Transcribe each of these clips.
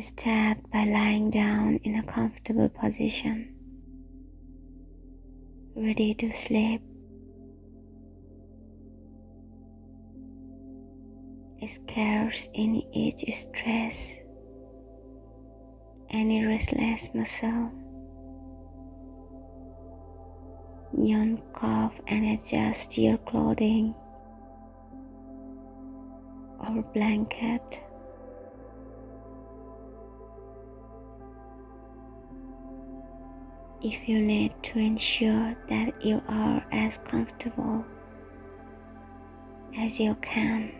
Start by lying down in a comfortable position, ready to sleep. Scarce any itch, stress, any restless muscle. Yawn, cough, and adjust your clothing or blanket. If you need to ensure that you are as comfortable as you can.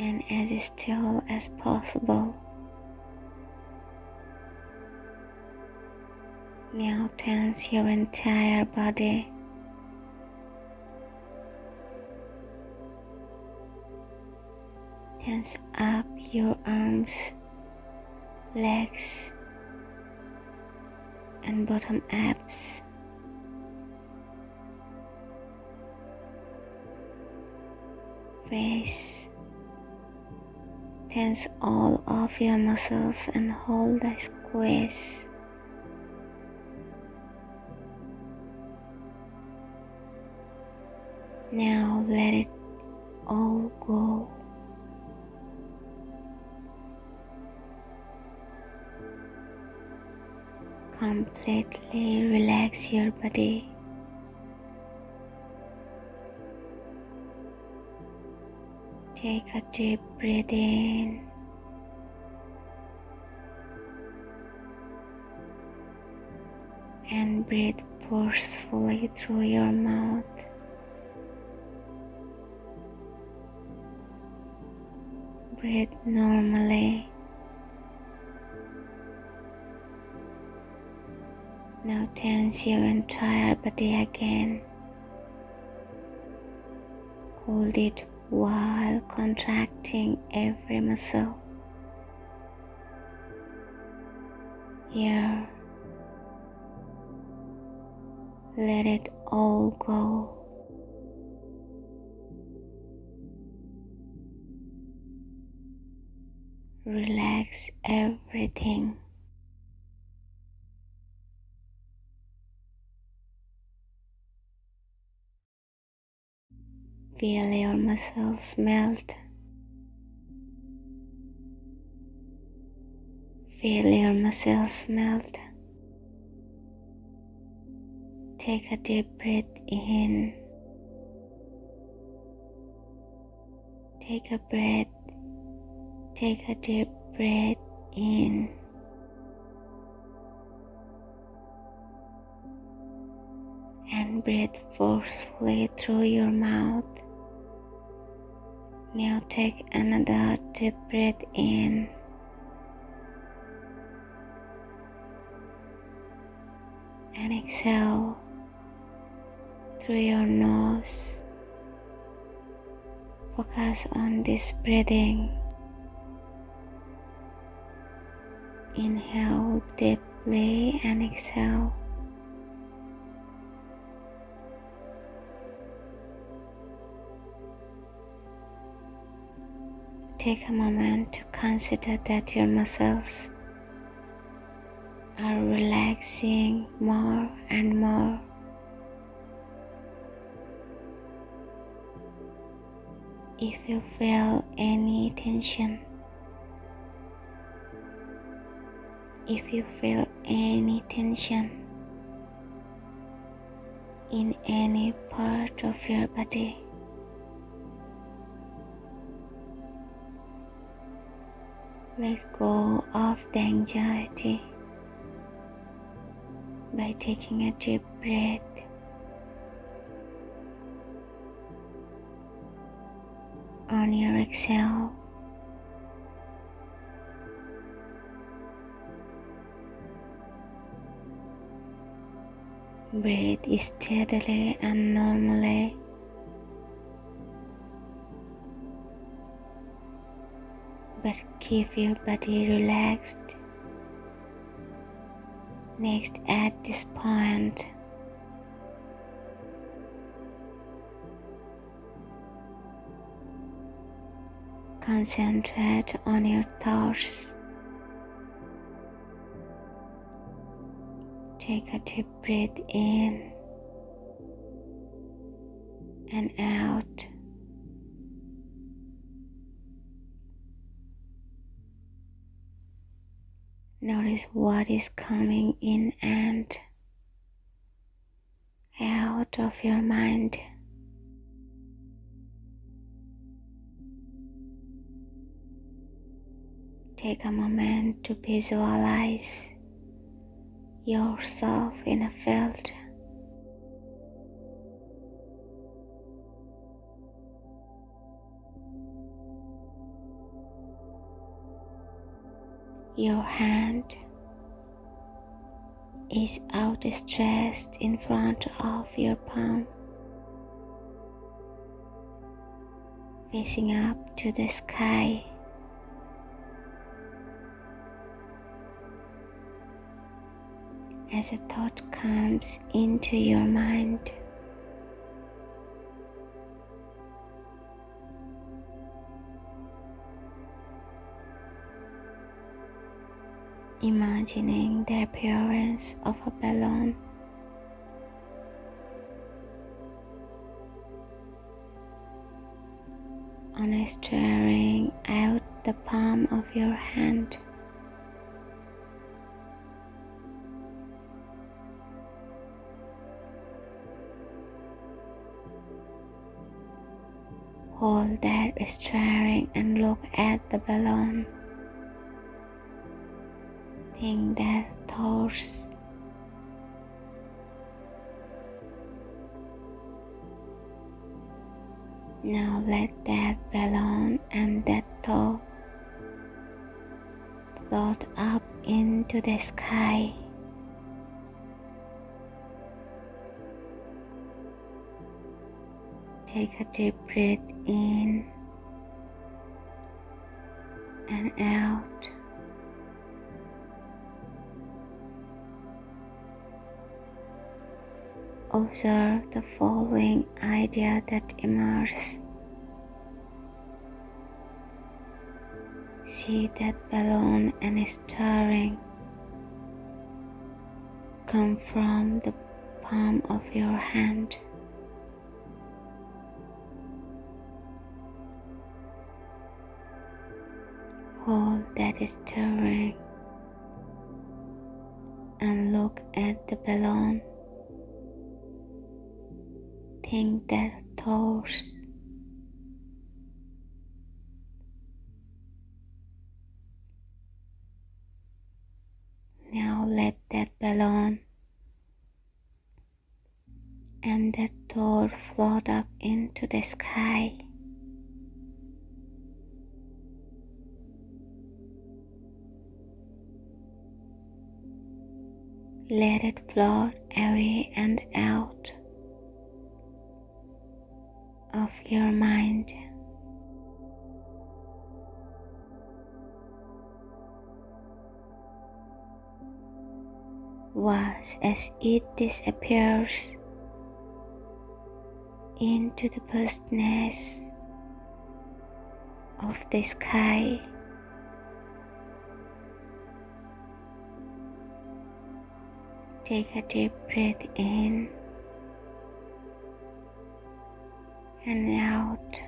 and as still as possible. Now tense your entire body. Tense up your arms, legs, and bottom abs. Face. Tense all of your muscles and hold the squeeze. Now let it all go. Completely relax your body. Take a deep breath in. And breathe forcefully through your mouth. Breathe normally. Now tense your entire body again. Hold it while contracting every muscle. Here, let it all go. Relax everything. Feel your muscles melt. Feel your muscles melt. Take a deep breath in. Take a breath. Take a deep breath in. And breathe forcefully through your mouth. Now take another deep breath in. And exhale through your nose. Focus on this breathing. Inhale deeply and exhale. Take a moment to consider that your muscles are relaxing more and more. If you feel any tension, if you feel any tension in any part of your body, let go of the anxiety by taking a deep breath. On your exhale, breathe steadily and normally. But keep your body relaxed. Next, at this point, Concentrate on your thoughts. Take a deep breath in and out. Notice what is coming in and out of your mind. Take a moment to visualize yourself in a field. Your hand is outstretched in front of your palm, facing up to the sky. As a thought comes into your mind, imagining the appearance of a balloon. On staring out the palm of your hand. Hold that staring and look at the balloon in their thoughts. Now let that balloon and that thought float up into the sky. Take a deep breath in and out. Observe the following idea that emerges. See that balloon and stirring come from the palm of your hand. Hold that stirring and look at the balloon think their thoughts. Now let that balloon and that thought float up into the sky. Let it float away and out. Of your mind. Was as it disappears into the vastness of the sky. Take a deep breath in and out.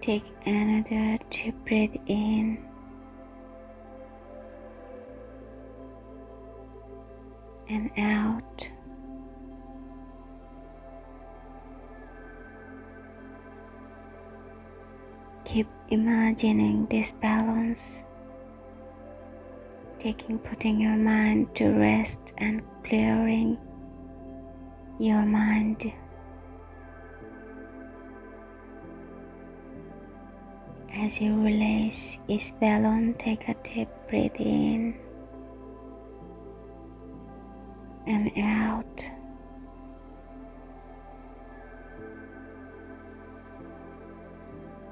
Take another deep breath in and out. Keep imagining this balance, taking putting your mind to rest and clearing your mind. As you release each balloon, take a deep breath in and out.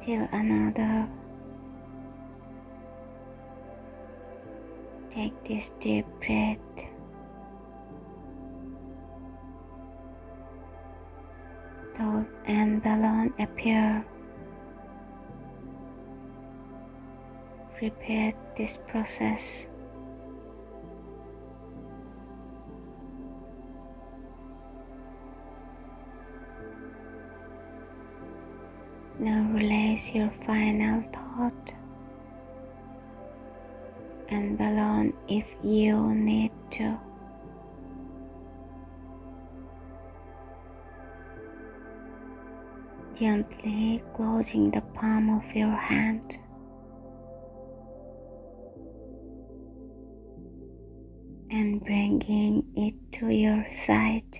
Till another. Take this deep breath. Appear. Repeat this process. Now release your final thought and balloon if you need to. Gently closing the palm of your hand. And bringing it to your side.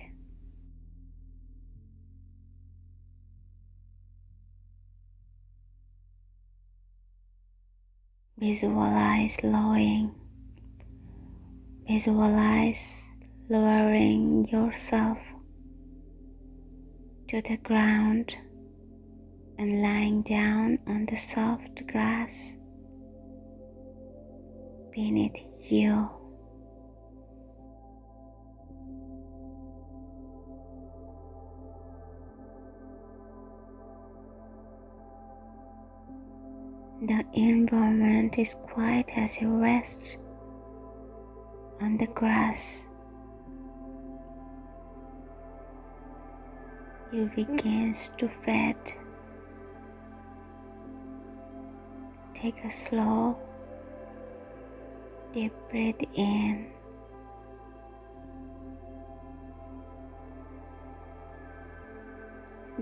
Visualize lowering. Visualize lowering yourself to the ground and lying down on the soft grass beneath you. The environment is quiet as you rest on the grass. You begin to fade. Take a slow, deep breath in.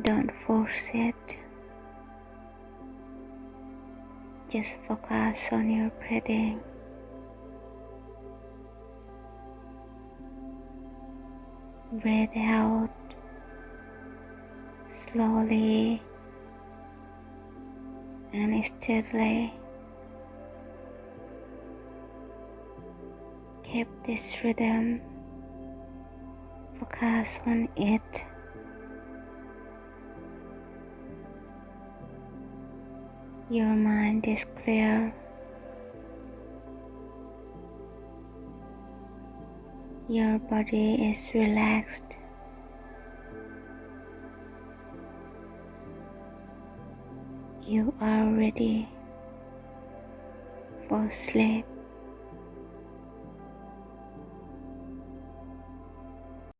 Don't force it. Just focus on your breathing. Breathe out slowly and steadily. Keep this rhythm. Focus on it. Your mind is clear. Your body is relaxed. You are ready for sleep.